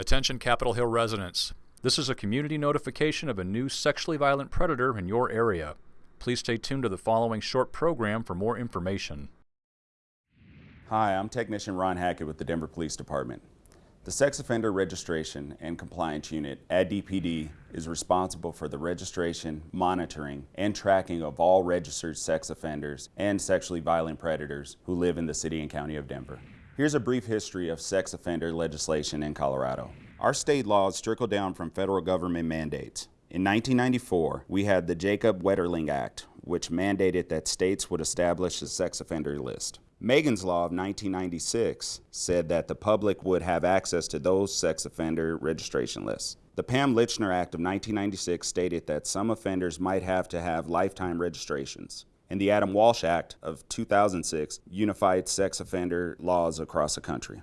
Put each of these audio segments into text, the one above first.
Attention Capitol Hill residents. This is a community notification of a new sexually violent predator in your area. Please stay tuned to the following short program for more information. Hi, I'm Technician Ron Hackett with the Denver Police Department. The Sex Offender Registration and Compliance Unit at DPD is responsible for the registration, monitoring, and tracking of all registered sex offenders and sexually violent predators who live in the City and County of Denver. Here's a brief history of sex offender legislation in Colorado. Our state laws trickle down from federal government mandates. In 1994, we had the Jacob Wetterling Act, which mandated that states would establish a sex offender list. Megan's Law of 1996 said that the public would have access to those sex offender registration lists. The Pam Lychner Act of 1996 stated that some offenders might have to have lifetime registrations and the Adam Walsh Act of 2006 unified sex offender laws across the country.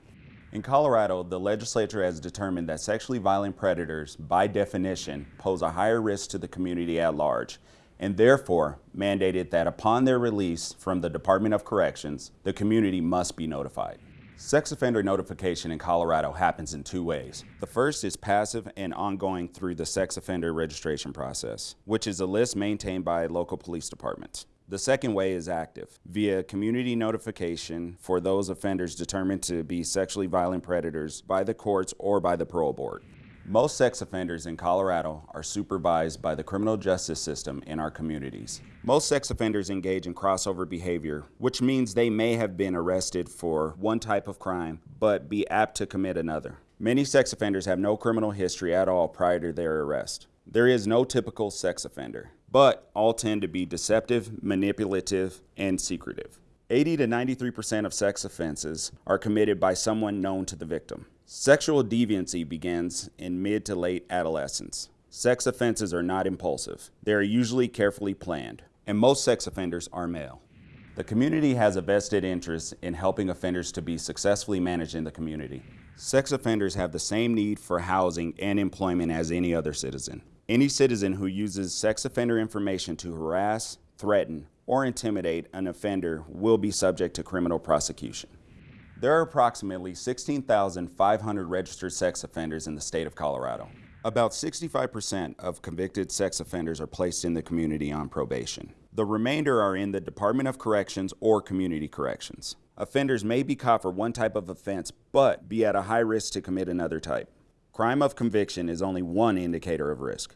In Colorado, the legislature has determined that sexually violent predators, by definition, pose a higher risk to the community at large, and therefore mandated that upon their release from the Department of Corrections, the community must be notified. Sex offender notification in Colorado happens in two ways. The first is passive and ongoing through the sex offender registration process, which is a list maintained by local police departments. The second way is active, via community notification for those offenders determined to be sexually violent predators by the courts or by the parole board. Most sex offenders in Colorado are supervised by the criminal justice system in our communities. Most sex offenders engage in crossover behavior, which means they may have been arrested for one type of crime, but be apt to commit another. Many sex offenders have no criminal history at all prior to their arrest. There is no typical sex offender but all tend to be deceptive, manipulative, and secretive. 80 to 93% of sex offenses are committed by someone known to the victim. Sexual deviancy begins in mid to late adolescence. Sex offenses are not impulsive. They are usually carefully planned, and most sex offenders are male. The community has a vested interest in helping offenders to be successfully managed in the community. Sex offenders have the same need for housing and employment as any other citizen. Any citizen who uses sex offender information to harass, threaten, or intimidate an offender will be subject to criminal prosecution. There are approximately 16,500 registered sex offenders in the state of Colorado. About 65% of convicted sex offenders are placed in the community on probation. The remainder are in the Department of Corrections or Community Corrections. Offenders may be caught for one type of offense, but be at a high risk to commit another type. Crime of conviction is only one indicator of risk.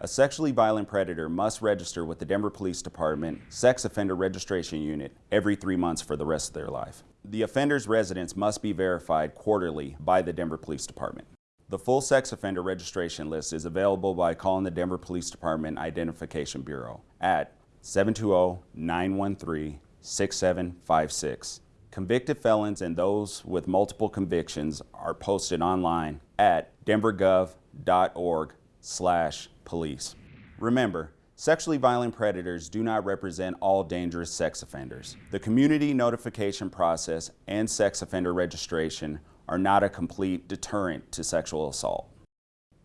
A sexually violent predator must register with the Denver Police Department Sex Offender Registration Unit every three months for the rest of their life. The offender's residence must be verified quarterly by the Denver Police Department. The full sex offender registration list is available by calling the Denver Police Department Identification Bureau at 720-913-6756. Convicted felons and those with multiple convictions are posted online at denvergov.org slash police. Remember, sexually violent predators do not represent all dangerous sex offenders. The community notification process and sex offender registration are not a complete deterrent to sexual assault.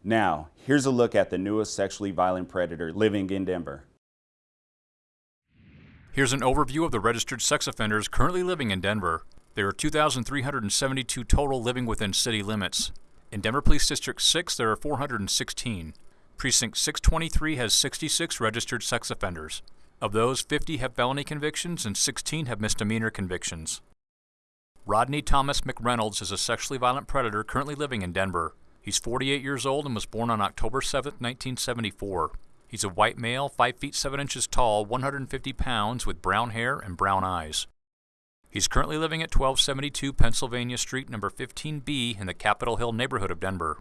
Now, here's a look at the newest sexually violent predator living in Denver. Here's an overview of the registered sex offenders currently living in Denver. There are 2,372 total living within city limits. In Denver Police District 6, there are 416. Precinct 623 has 66 registered sex offenders. Of those, 50 have felony convictions and 16 have misdemeanor convictions. Rodney Thomas McReynolds is a sexually violent predator currently living in Denver. He's 48 years old and was born on October 7, 1974. He's a white male, 5 feet 7 inches tall, 150 pounds, with brown hair and brown eyes. He's currently living at 1272 Pennsylvania Street, number 15B, in the Capitol Hill neighborhood of Denver.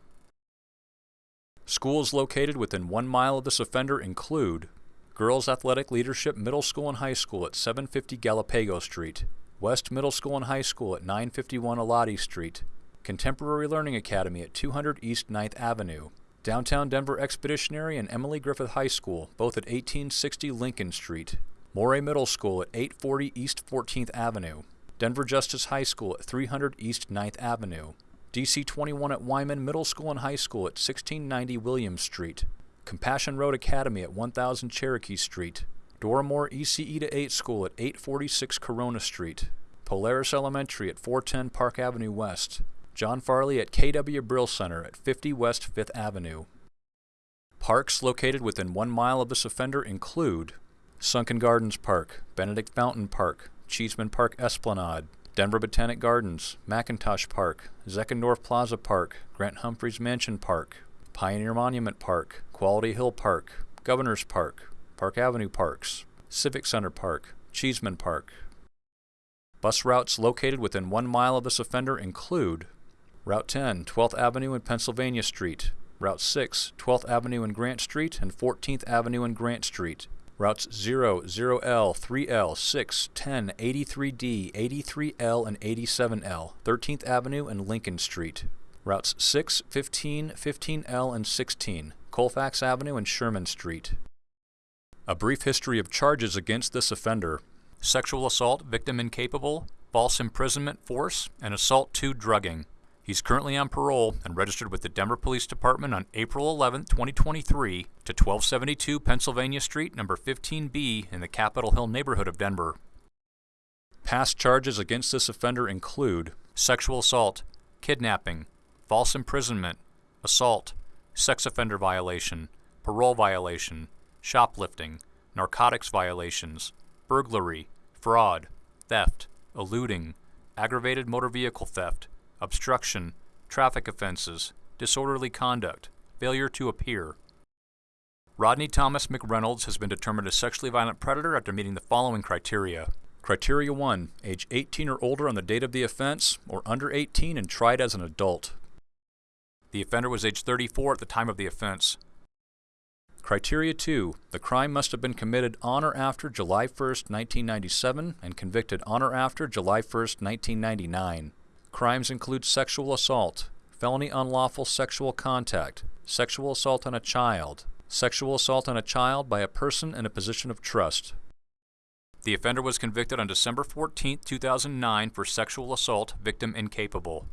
Schools located within one mile of this offender include Girls Athletic Leadership Middle School and High School at 750 Galapago Street, West Middle School and High School at 951 Elati Street, Contemporary Learning Academy at 200 East 9th Avenue, Downtown Denver Expeditionary and Emily Griffith High School, both at 1860 Lincoln Street. Morey Middle School at 840 East 14th Avenue. Denver Justice High School at 300 East 9th Avenue. DC 21 at Wyman Middle School and High School at 1690 Williams Street. Compassion Road Academy at 1000 Cherokee Street. Dora Moore ECE to 8 School at 846 Corona Street. Polaris Elementary at 410 Park Avenue West. John Farley at KW Brill Center at 50 West 5th Avenue. Parks located within one mile of this offender include Sunken Gardens Park, Benedict Fountain Park, Cheesman Park Esplanade, Denver Botanic Gardens, McIntosh Park, Zeckendorf Plaza Park, Grant Humphreys Mansion Park, Pioneer Monument Park, Quality Hill Park, Governor's Park, Park Avenue Parks, Civic Center Park, Cheesman Park. Bus routes located within one mile of this offender include Route 10, 12th Avenue and Pennsylvania Street, Route 6, 12th Avenue and Grant Street, and 14th Avenue and Grant Street. Routes 0, 0L, 3L, 6, 10, 83D, 83L, and 87L, 13th Avenue and Lincoln Street. Routes 6, 15, 15L, and 16, Colfax Avenue and Sherman Street. A brief history of charges against this offender sexual assault, victim incapable, false imprisonment, force, and assault 2 drugging. He's currently on parole and registered with the Denver Police Department on April 11, 2023 to 1272 Pennsylvania Street, number 15B in the Capitol Hill neighborhood of Denver. Past charges against this offender include sexual assault, kidnapping, false imprisonment, assault, sex offender violation, parole violation, shoplifting, narcotics violations, burglary, fraud, theft, eluding, aggravated motor vehicle theft, obstruction, traffic offenses, disorderly conduct, failure to appear. Rodney Thomas McReynolds has been determined a sexually violent predator after meeting the following criteria. Criteria 1. Age 18 or older on the date of the offense, or under 18 and tried as an adult. The offender was age 34 at the time of the offense. Criteria 2. The crime must have been committed on or after July 1, 1997 and convicted on or after July 1, 1999. Crimes include sexual assault, felony unlawful sexual contact, sexual assault on a child, sexual assault on a child by a person in a position of trust. The offender was convicted on December 14, 2009 for sexual assault, victim incapable.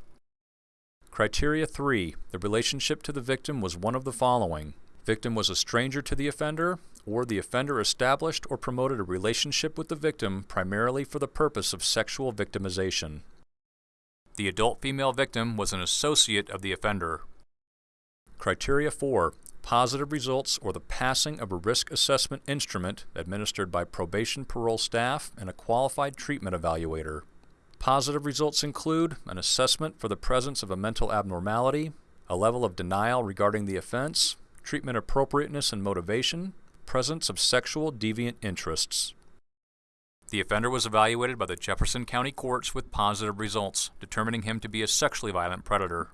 Criteria 3. The relationship to the victim was one of the following. Victim was a stranger to the offender, or the offender established or promoted a relationship with the victim primarily for the purpose of sexual victimization. The adult female victim was an associate of the offender. Criteria 4. Positive results or the passing of a risk assessment instrument administered by probation parole staff and a qualified treatment evaluator. Positive results include an assessment for the presence of a mental abnormality, a level of denial regarding the offense, treatment appropriateness and motivation, presence of sexual deviant interests. The offender was evaluated by the Jefferson County Courts with positive results, determining him to be a sexually violent predator.